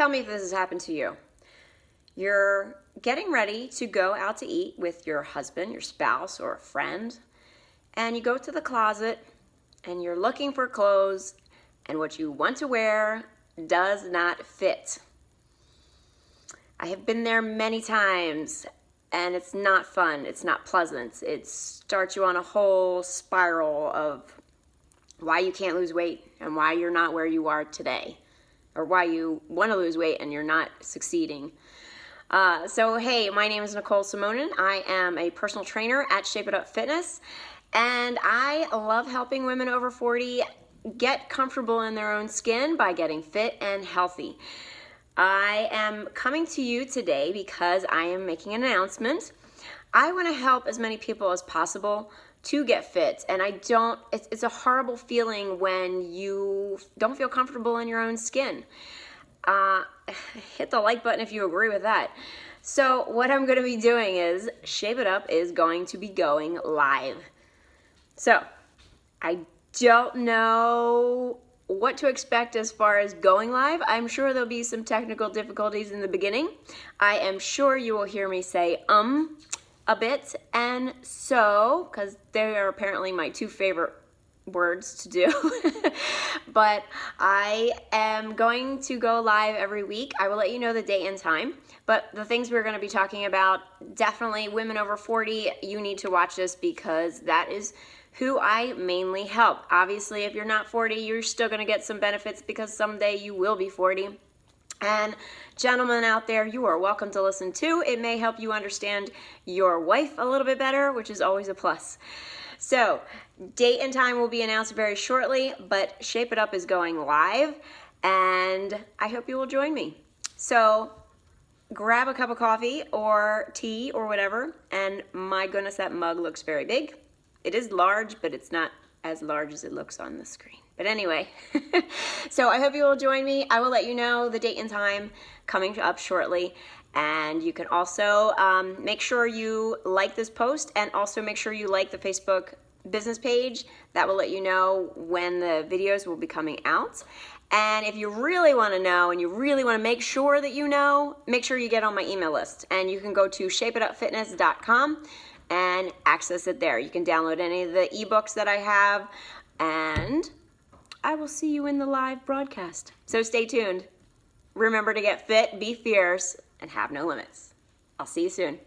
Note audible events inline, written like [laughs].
tell me if this has happened to you. You're getting ready to go out to eat with your husband, your spouse, or a friend, and you go to the closet and you're looking for clothes, and what you want to wear does not fit. I have been there many times and it's not fun. It's not pleasant. It starts you on a whole spiral of why you can't lose weight and why you're not where you are today or why you want to lose weight and you're not succeeding. Uh, so, hey, my name is Nicole Simonin. I am a personal trainer at Shape It Up Fitness, and I love helping women over 40 get comfortable in their own skin by getting fit and healthy. I am coming to you today because I am making an announcement. I want to help as many people as possible to get fit and I don't it's, it's a horrible feeling when you don't feel comfortable in your own skin. Uh, [laughs] hit the like button if you agree with that. So what I'm going to be doing is Shape It Up is going to be going live. So I don't know what to expect as far as going live. I'm sure there'll be some technical difficulties in the beginning. I am sure you will hear me say um a bit and so, because they are apparently my two favorite words to do. [laughs] but I am going to go live every week. I will let you know the date and time. But the things we're going to be talking about, definitely women over 40, you need to watch this because that is who I mainly help. Obviously, if you're not 40, you're still going to get some benefits because someday you will be 40. And gentlemen out there, you are welcome to listen too. It may help you understand your wife a little bit better, which is always a plus. So, date and time will be announced very shortly, but Shape It Up is going live, and I hope you will join me. So, grab a cup of coffee or tea or whatever, and my goodness, that mug looks very big. It is large, but it's not as large as it looks on the screen. But anyway, [laughs] so I hope you will join me. I will let you know the date and time coming up shortly. And you can also um, make sure you like this post and also make sure you like the Facebook business page. That will let you know when the videos will be coming out. And if you really want to know and you really want to make sure that you know, make sure you get on my email list. And you can go to shapeitupfitness.com and access it there. You can download any of the ebooks that I have and I will see you in the live broadcast. So stay tuned. Remember to get fit, be fierce, and have no limits. I'll see you soon.